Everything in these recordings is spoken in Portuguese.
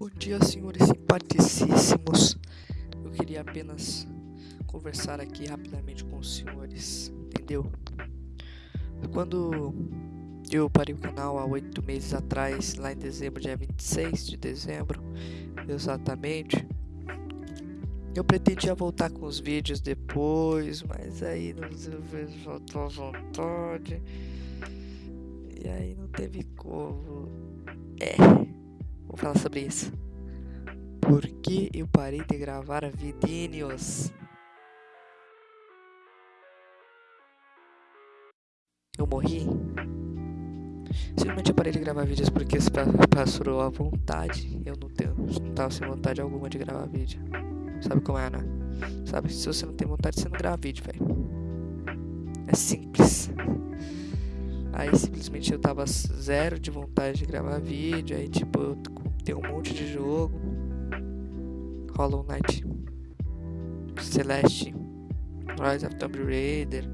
Bom dia, senhores simpaticíssimos. Eu queria apenas conversar aqui rapidamente com os senhores, entendeu? Quando eu parei o canal há oito meses atrás, lá em dezembro, dia 26 de dezembro, exatamente, eu pretendia voltar com os vídeos depois, mas aí não faltou a vontade. E aí não teve como. É. Falar sobre isso. Por que eu parei de gravar vidinhos? Eu morri? Simplesmente eu parei de gravar vídeos porque se passou a vontade. Eu não tenho, não tava sem vontade alguma de gravar vídeo. Sabe como é, né? Sabe, se você não tem vontade, você não grava vídeo, velho. É simples. Aí simplesmente eu tava zero de vontade de gravar vídeo. Aí tipo, eu tem um monte de jogo. Hollow Knight, Celeste, Rise of Tomb Raider.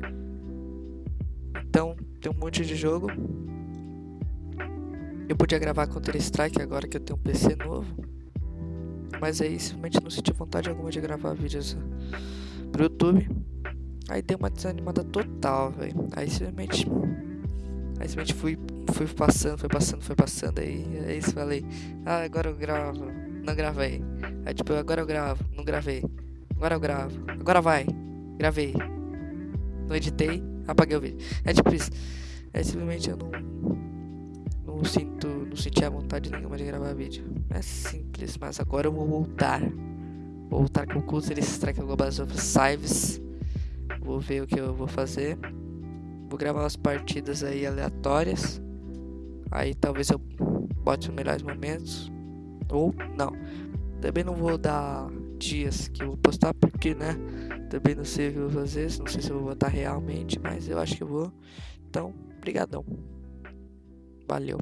Então, tem um monte de jogo. Eu podia gravar Counter Strike agora que eu tenho um PC novo. Mas aí simplesmente não senti vontade alguma de gravar vídeos pro YouTube. Aí deu uma desanimada total, velho. Aí simplesmente. Aí simplesmente fui fui passando, foi passando, foi passando, aí, aí falei, ah, agora eu gravo, não gravei. Aí tipo, agora eu gravo, não gravei. Agora eu gravo, agora vai, gravei. Não editei, apaguei o vídeo. É tipo isso. É simplesmente eu não, não sinto, não senti a vontade nenhuma de gravar vídeo. É simples, mas agora eu vou voltar. Vou voltar com o Counter Strike Global of Cives. Vou ver o que eu vou fazer. Vou gravar umas partidas aí aleatórias. Aí talvez eu bote os melhores momentos. Ou não. Também não vou dar dias que eu vou postar, porque, né? Também não sei o eu vou fazer. Não sei se eu vou botar realmente, mas eu acho que eu vou. Então, brigadão. Valeu.